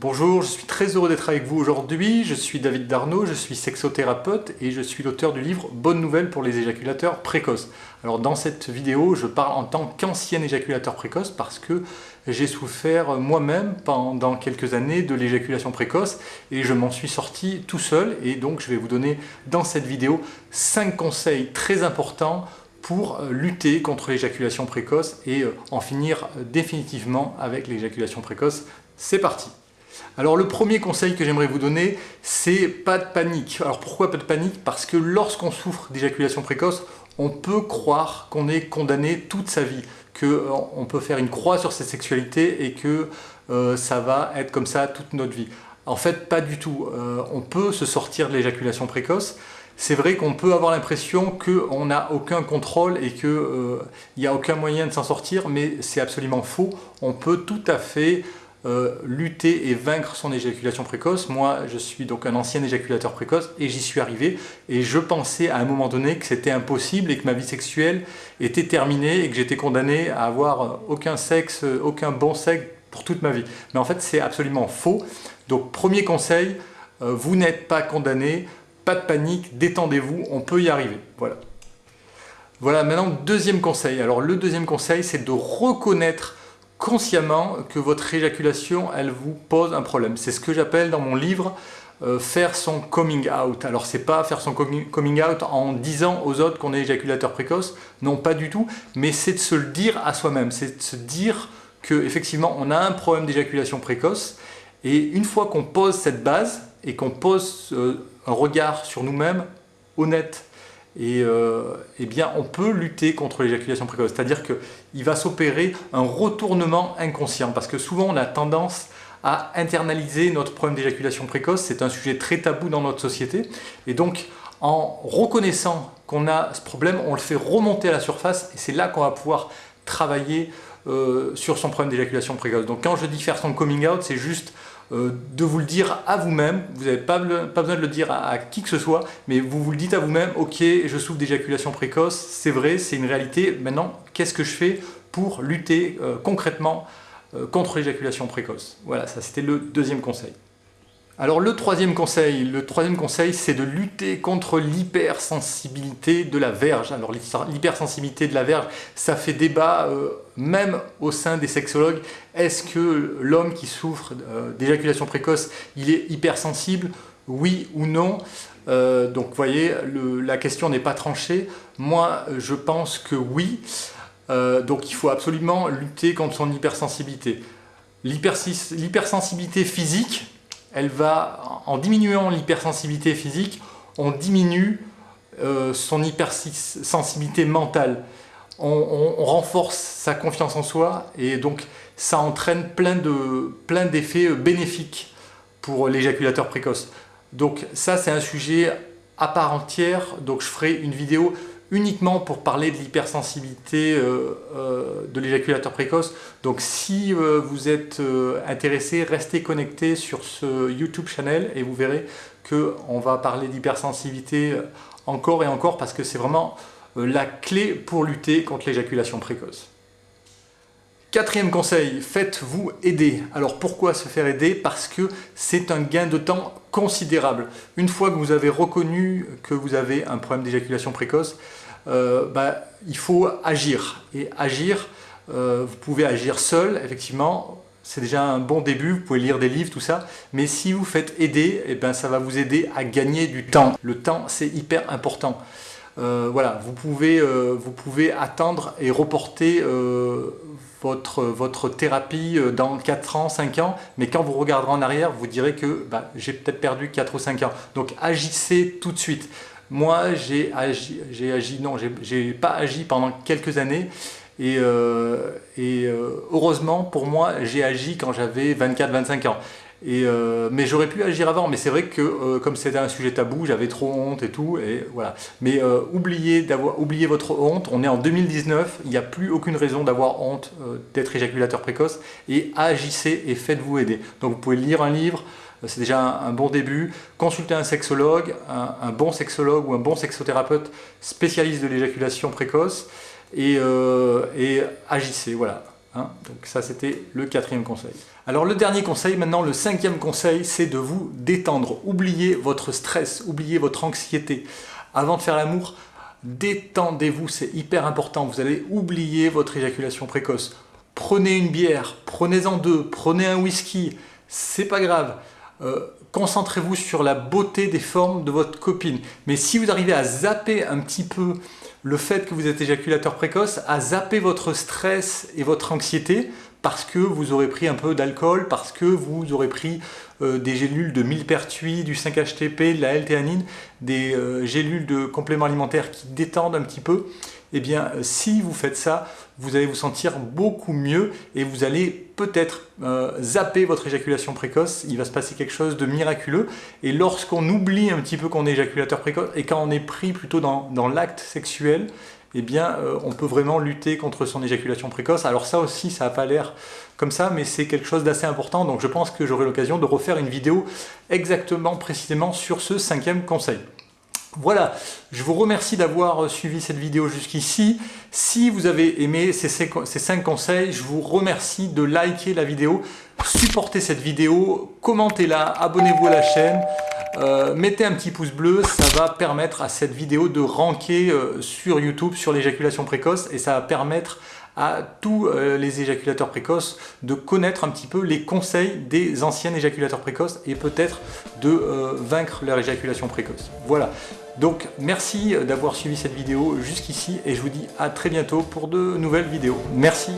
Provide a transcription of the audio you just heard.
Bonjour, je suis très heureux d'être avec vous aujourd'hui. Je suis David Darnaud, je suis sexothérapeute et je suis l'auteur du livre Bonne nouvelle pour les éjaculateurs précoces. Alors dans cette vidéo, je parle en tant qu'ancien éjaculateur précoce parce que j'ai souffert moi-même pendant quelques années de l'éjaculation précoce et je m'en suis sorti tout seul et donc je vais vous donner dans cette vidéo 5 conseils très importants pour lutter contre l'éjaculation précoce et en finir définitivement avec l'éjaculation précoce. C'est parti alors le premier conseil que j'aimerais vous donner, c'est pas de panique. Alors pourquoi pas de panique? Parce que lorsqu'on souffre d'éjaculation précoce, on peut croire qu'on est condamné toute sa vie, qu'on euh, peut faire une croix sur sa sexualité et que euh, ça va être comme ça toute notre vie. En fait, pas du tout. Euh, on peut se sortir de l'éjaculation précoce. C'est vrai qu'on peut avoir l'impression qu'on n'a aucun contrôle et qu'il n'y a aucun moyen de s'en sortir, mais c'est absolument faux. On peut tout à fait euh, lutter et vaincre son éjaculation précoce. Moi, je suis donc un ancien éjaculateur précoce et j'y suis arrivé. Et je pensais à un moment donné que c'était impossible et que ma vie sexuelle était terminée et que j'étais condamné à avoir aucun sexe, aucun bon sexe pour toute ma vie. Mais en fait, c'est absolument faux. Donc, premier conseil, euh, vous n'êtes pas condamné, pas de panique, détendez-vous, on peut y arriver. Voilà. Voilà, maintenant, deuxième conseil. Alors, le deuxième conseil, c'est de reconnaître consciemment que votre éjaculation, elle vous pose un problème. C'est ce que j'appelle dans mon livre euh, faire son coming out. Alors c'est pas faire son coming out en disant aux autres qu'on est éjaculateur précoce, non pas du tout, mais c'est de se le dire à soi-même, c'est de se dire que effectivement on a un problème d'éjaculation précoce et une fois qu'on pose cette base et qu'on pose euh, un regard sur nous-mêmes honnête et euh, eh bien, on peut lutter contre l'éjaculation précoce. C'est-à-dire qu'il va s'opérer un retournement inconscient parce que souvent on a tendance à internaliser notre problème d'éjaculation précoce. C'est un sujet très tabou dans notre société. Et donc, en reconnaissant qu'on a ce problème, on le fait remonter à la surface et c'est là qu'on va pouvoir travailler euh, sur son problème d'éjaculation précoce. Donc quand je dis faire son coming out, c'est juste euh, de vous le dire à vous-même, vous n'avez pas, besoin de le dire à, qui que ce soit, mais vous vous le dites à vous-même, ok, je souffre d'éjaculation précoce, c'est vrai, c'est une réalité, maintenant, qu'est-ce que je fais pour lutter euh, concrètement euh, contre l'éjaculation précoce? Voilà, ça c'était le deuxième conseil. Alors le troisième conseil, le troisième conseil c'est de lutter contre l'hypersensibilité de la verge. Alors l'hypersensibilité de la verge, ça fait débat même au sein des sexologues. Est-ce que l'homme qui souffre euh, d'éjaculation précoce, il est hypersensible Oui ou non? Euh, Donc vous voyez, la question n'est pas tranchée. Moi je pense que oui. donc il faut absolument lutter contre son hypersensibilité. L'hypersensibilité physique, elle va, en diminuant l'hypersensibilité physique, on diminue euh, son hypersensibilité mentale. On, renforce sa confiance en soi et donc ça entraîne plein d'effets plein bénéfiques pour l'éjaculateur précoce. Donc ça c'est un sujet à part entière, donc je ferai une vidéo uniquement pour parler de l'hypersensibilité euh, euh, de l'éjaculateur précoce. Donc si euh, vous êtes intéressé, restez connecté sur ce YouTube channel et vous verrez qu'on va parler d'hypersensibilité encore et encore parce que c'est vraiment la clé pour lutter contre l'éjaculation précoce. Quatrième conseil, faites-vous aider. Alors pourquoi se faire aider? Parce que c'est un gain de temps considérable. Une fois que vous avez reconnu que vous avez un problème d'éjaculation précoce, euh, bah, il faut agir. Et agir, euh, vous pouvez agir seul, effectivement, c'est déjà un bon début, vous pouvez lire des livres, tout ça, mais si vous faites aider, eh ben, ça va vous aider à gagner du temps. Le temps, c'est hyper important. Euh, voilà, vous pouvez, vous pouvez attendre et reporter votre, votre thérapie euh, dans 4 ans, 5 ans, mais quand vous regarderez en arrière, vous direz que bah, j'ai peut-être perdu 4 ou 5 ans. Donc agissez tout de suite. Moi, j'ai agi, agi, non, j'ai pas agi pendant quelques années, et, euh, et euh, heureusement pour moi, j'ai agi quand j'avais 24-25 ans. Et, euh, mais j'aurais pu agir avant, mais c'est vrai que euh, comme c'était un sujet tabou, j'avais trop honte et tout, et voilà. Mais euh, oubliez, oubliez votre honte, on est en 2019, il n'y a plus aucune raison d'avoir honte d'être éjaculateur précoce, et agissez et faites-vous aider. Donc vous pouvez lire un livre, c'est déjà un, bon début, consulter un sexologue, un, bon sexologue ou un bon sexothérapeute spécialiste de l'éjaculation précoce, et, et agissez, voilà Hein. Donc ça c'était le quatrième conseil. Alors le dernier conseil, maintenant le cinquième conseil, c'est de vous détendre. Oubliez votre stress, oubliez votre anxiété. Avant de faire l'amour, détendez-vous, c'est hyper important. Vous allez oublier votre éjaculation précoce. Prenez une bière, prenez-en deux, prenez un whisky, c'est pas grave. Euh, concentrez-vous sur la beauté des formes de votre copine. Mais si vous arrivez à zapper un petit peu le fait que vous êtes éjaculateur précoce, à zapper votre stress et votre anxiété, parce que vous aurez pris un peu d'alcool, parce que vous aurez pris euh, des gélules de millepertuis, du 5-HTP, de la L-théanine, des euh, gélules de compléments alimentaires qui détendent un petit peu, eh bien euh, si vous faites ça, vous allez vous sentir beaucoup mieux et vous allez peut-être zapper votre éjaculation précoce, il va se passer quelque chose de miraculeux et lorsqu'on oublie un petit peu qu'on est éjaculateur précoce et quand on est pris plutôt dans, dans l'acte sexuel, eh bien, euh, on peut vraiment lutter contre son éjaculation précoce. Alors ça aussi, ça n'a pas l'air comme ça, mais c'est quelque chose d'assez important, donc je pense que j'aurai l'occasion de refaire une vidéo exactement, précisément sur ce cinquième conseil. Voilà, je vous remercie d'avoir suivi cette vidéo jusqu'ici. Si vous avez aimé ces 5 conseils, je vous remercie de liker la vidéo, supportez cette vidéo, commentez-la, abonnez-vous à la chaîne. Euh, mettez un petit pouce bleu, ça va permettre à cette vidéo de ranker euh, sur YouTube sur l'éjaculation précoce et ça va permettre à tous euh, les éjaculateurs précoces de connaître un petit peu les conseils des anciens éjaculateurs précoces et peut-être de vaincre leur éjaculation précoce. Voilà, donc merci d'avoir suivi cette vidéo jusqu'ici et je vous dis à très bientôt pour de nouvelles vidéos. Merci